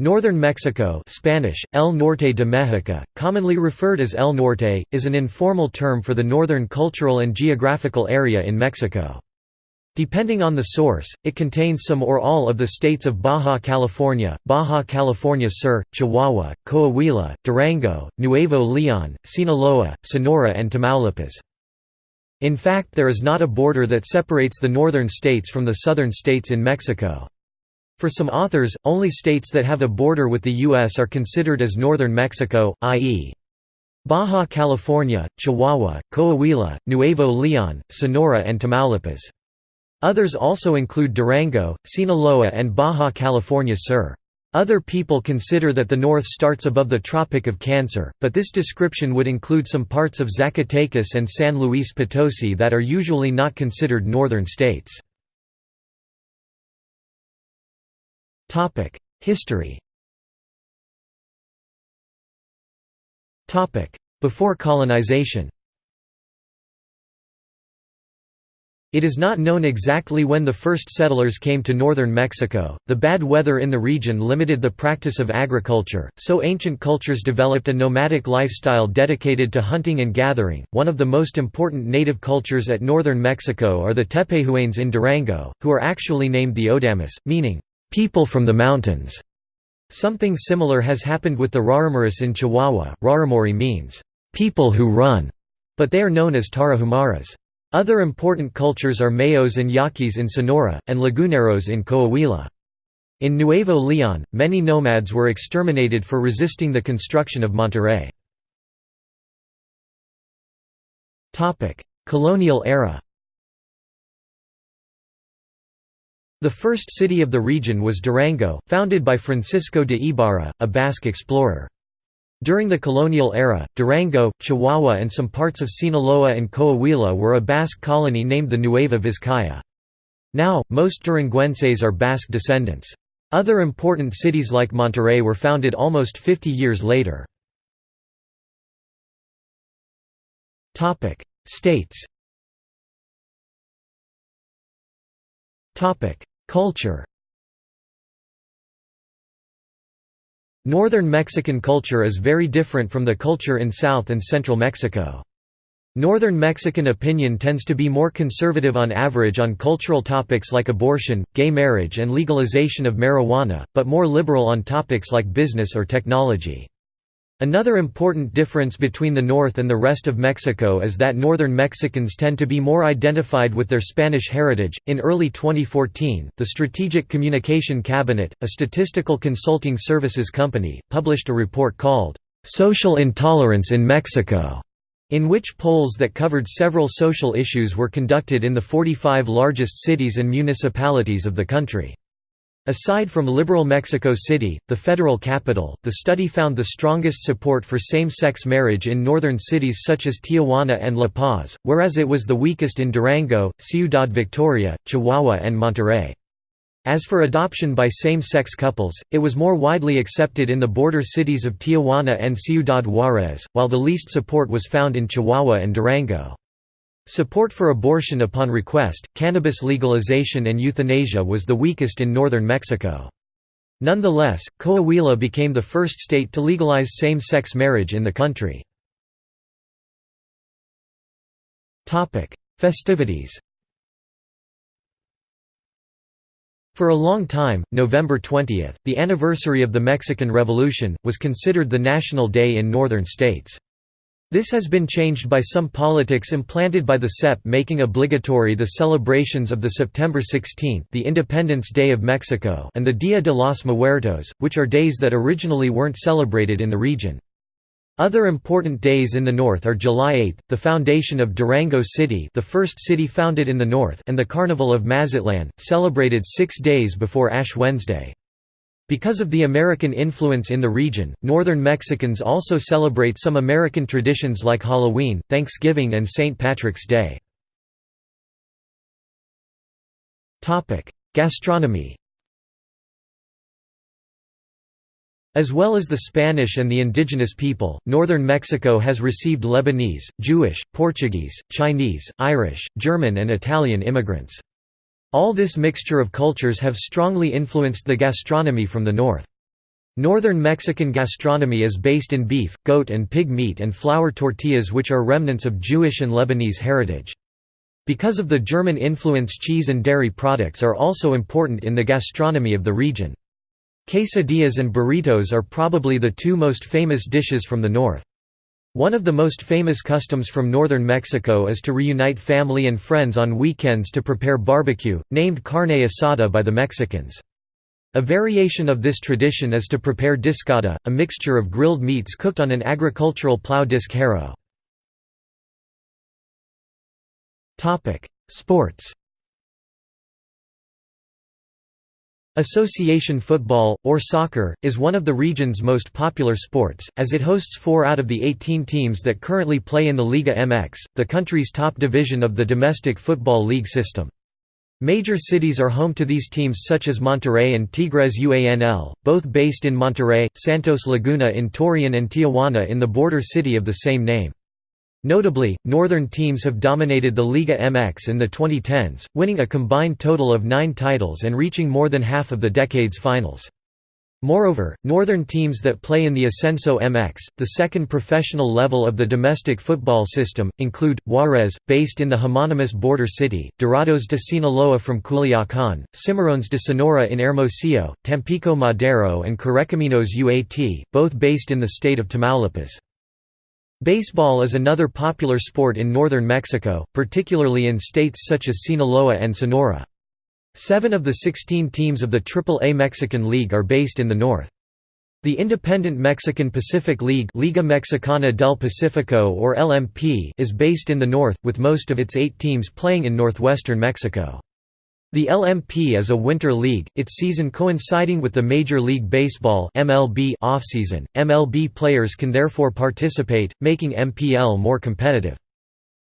Northern Mexico Spanish, El Norte de México, commonly referred as El Norte, is an informal term for the northern cultural and geographical area in Mexico. Depending on the source, it contains some or all of the states of Baja California, Baja California Sur, Chihuahua, Coahuila, Durango, Nuevo León, Sinaloa, Sonora and Tamaulipas. In fact there is not a border that separates the northern states from the southern states in Mexico. For some authors, only states that have a border with the U.S. are considered as northern Mexico, i.e. Baja California, Chihuahua, Coahuila, Nuevo León, Sonora and Tamaulipas. Others also include Durango, Sinaloa and Baja California Sur. Other people consider that the north starts above the Tropic of Cancer, but this description would include some parts of Zacatecas and San Luis Potosi that are usually not considered northern states. History Before colonization It is not known exactly when the first settlers came to northern Mexico. The bad weather in the region limited the practice of agriculture, so ancient cultures developed a nomadic lifestyle dedicated to hunting and gathering. One of the most important native cultures at northern Mexico are the Tepehuanes in Durango, who are actually named the Odames, meaning people from the mountains. Something similar has happened with the Raramuris in Chihuahua. Raramuri means people who run, but they are known as Tarahumaras. Other important cultures are Mayos and Yaquis in Sonora, and Laguneros in Coahuila. In Nuevo León, many nomads were exterminated for resisting the construction of Monterrey. Colonial era The first city of the region was Durango, founded by Francisco de Ibarra, a Basque explorer. During the colonial era, Durango, Chihuahua and some parts of Sinaloa and Coahuila were a Basque colony named the Nueva Vizcaya. Now, most Duranguenses are Basque descendants. Other important cities like Monterrey were founded almost 50 years later. States Culture Northern Mexican culture is very different from the culture in South and Central Mexico. Northern Mexican opinion tends to be more conservative on average on cultural topics like abortion, gay marriage and legalization of marijuana, but more liberal on topics like business or technology. Another important difference between the North and the rest of Mexico is that Northern Mexicans tend to be more identified with their Spanish heritage. In early 2014, the Strategic Communication Cabinet, a statistical consulting services company, published a report called Social Intolerance in Mexico, in which polls that covered several social issues were conducted in the 45 largest cities and municipalities of the country. Aside from liberal Mexico City, the federal capital, the study found the strongest support for same-sex marriage in northern cities such as Tijuana and La Paz, whereas it was the weakest in Durango, Ciudad Victoria, Chihuahua and Monterrey. As for adoption by same-sex couples, it was more widely accepted in the border cities of Tijuana and Ciudad Juárez, while the least support was found in Chihuahua and Durango. Support for abortion upon request, cannabis legalization and euthanasia was the weakest in northern Mexico. Nonetheless, Coahuila became the first state to legalize same-sex marriage in the country. Festivities For a long time, November 20, the anniversary of the Mexican Revolution, was considered the national day in northern states. This has been changed by some politics implanted by the SEP making obligatory the celebrations of the September 16 the Independence Day of Mexico and the Dia de los Muertos, which are days that originally weren't celebrated in the region. Other important days in the north are July 8, the foundation of Durango City the first city founded in the north and the Carnival of Mazatlan, celebrated six days before Ash Wednesday. Because of the American influence in the region, northern Mexicans also celebrate some American traditions like Halloween, Thanksgiving and St. Patrick's Day. Gastronomy As well as the Spanish and the indigenous people, northern Mexico has received Lebanese, Jewish, Portuguese, Chinese, Irish, German and Italian immigrants. All this mixture of cultures have strongly influenced the gastronomy from the north. Northern Mexican gastronomy is based in beef, goat and pig meat and flour tortillas which are remnants of Jewish and Lebanese heritage. Because of the German influence cheese and dairy products are also important in the gastronomy of the region. Quesadillas and burritos are probably the two most famous dishes from the north. One of the most famous customs from northern Mexico is to reunite family and friends on weekends to prepare barbecue, named carne asada by the Mexicans. A variation of this tradition is to prepare discada, a mixture of grilled meats cooked on an agricultural plow disc harrow. Sports Association football, or soccer, is one of the region's most popular sports, as it hosts four out of the 18 teams that currently play in the Liga MX, the country's top division of the domestic football league system. Major cities are home to these teams such as Monterrey and Tigres UANL, both based in Monterrey, Santos Laguna in Torreon and Tijuana in the border city of the same name. Notably, northern teams have dominated the Liga MX in the 2010s, winning a combined total of nine titles and reaching more than half of the decade's finals. Moreover, northern teams that play in the Ascenso MX, the second professional level of the domestic football system, include, Juarez, based in the homonymous border city, Dorados de Sinaloa from Culiacán, Cimarrones de Sonora in Hermosillo, Tampico Madero and Correcaminos UAT, both based in the state of Tamaulipas. Baseball is another popular sport in northern Mexico, particularly in states such as Sinaloa and Sonora. Seven of the 16 teams of the Triple-A Mexican League are based in the north. The independent Mexican Pacific League Liga Mexicana del Pacifico or LMP is based in the north, with most of its eight teams playing in northwestern Mexico. The LMP is a winter league, its season coinciding with the Major League Baseball MLB offseason. MLB players can therefore participate, making MPL more competitive.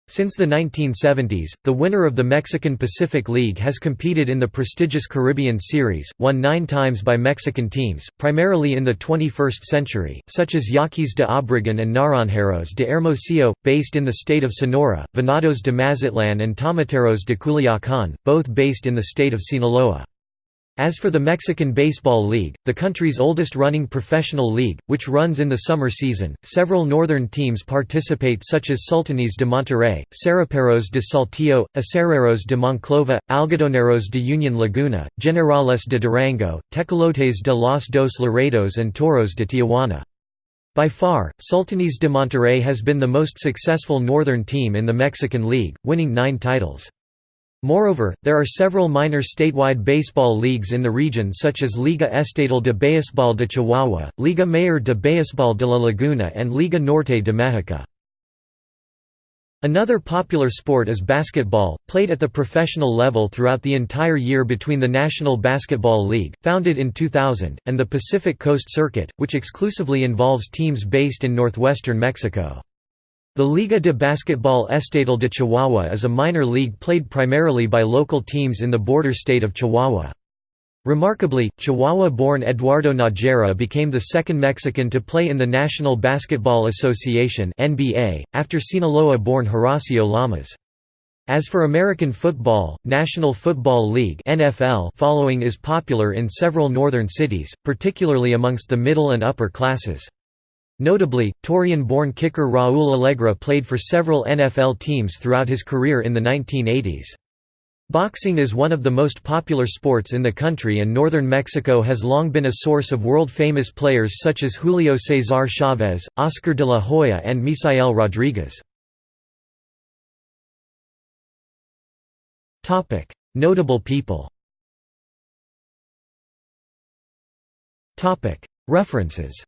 Since the 1970s, the winner of the Mexican Pacific League has competed in the prestigious Caribbean Series, won nine times by Mexican teams, primarily in the 21st century, such as Yaquis de Obregón and Naranjeros de Hermosillo, based in the state of Sonora, Venados de Mazatlan and Tomateros de Culiacán, both based in the state of Sinaloa. As for the Mexican Baseball League, the country's oldest running professional league, which runs in the summer season, several northern teams participate such as Sultanes de Monterrey, Saraperos de Saltillo, Acereros de Monclova, Algodoneros de Union Laguna, Generales de Durango, Tecolotes de los Dos Laredos and Toros de Tijuana. By far, Sultanes de Monterrey has been the most successful northern team in the Mexican League, winning nine titles. Moreover, there are several minor statewide baseball leagues in the region such as Liga Estatal de Béisbol de Chihuahua, Liga Mayor de Béisbol de la Laguna and Liga Norte de Mexico. Another popular sport is basketball, played at the professional level throughout the entire year between the National Basketball League, founded in 2000, and the Pacific Coast Circuit, which exclusively involves teams based in northwestern Mexico. The Liga de Basquetbol Estatal de Chihuahua is a minor league played primarily by local teams in the border state of Chihuahua. Remarkably, Chihuahua-born Eduardo Nájera became the second Mexican to play in the National Basketball Association after Sinaloa-born Horacio Llamas. As for American football, National Football League NFL following is popular in several northern cities, particularly amongst the middle and upper classes. Notably, Torreon-born kicker Raúl Allegre played for several NFL teams throughout his career in the 1980s. Boxing is one of the most popular sports in the country and northern Mexico has long been a source of world-famous players such as Julio Cesar Chavez, Oscar de la Hoya and Misael Rodriguez. Notable people References